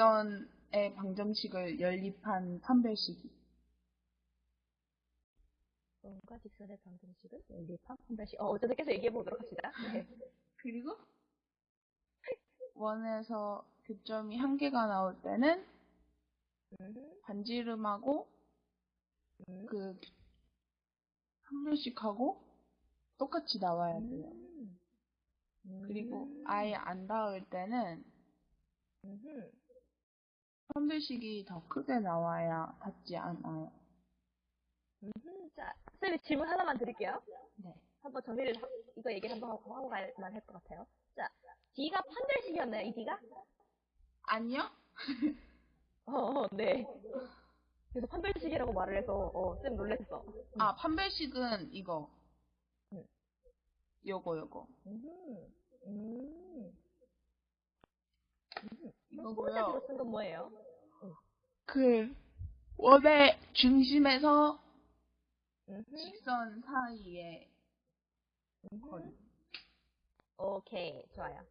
직선의 방정식을 연립한 판별식이. 원과 직선의 방정식을 연립한 판별식. 어, 어쨌든 계속 얘기해 보도록 합시다. 네. 그리고 원에서 교점이 한 개가 나올 때는 음, 반지름하고 음, 그 판별식하고 똑같이 나와야 돼요. 음. 그리고 음. 아예 안 닿을 때는. 판별식이 더 크게 나와야 닿지 않아요. 음흠. 자, 선생님 질문 하나만 드릴게요. 네. 한번 정리를, 하- 이거 얘기 한번 하고, 하고 갈만 할 것 같아요. 자, D가 판별식이었나요, 이 D가? 아니요? 어, 어, 네. 그래서 판별식이라고 말을 해서, 어, 쌤 놀랬어. 아, 판별식은 이거. 응. 요거, 요거. 음, 음. 이거고요. 혼자로 쓴건 뭐예요? 그, 원의 중심에서 직선 사이에 거리. 음흠. 오케이, 좋아요.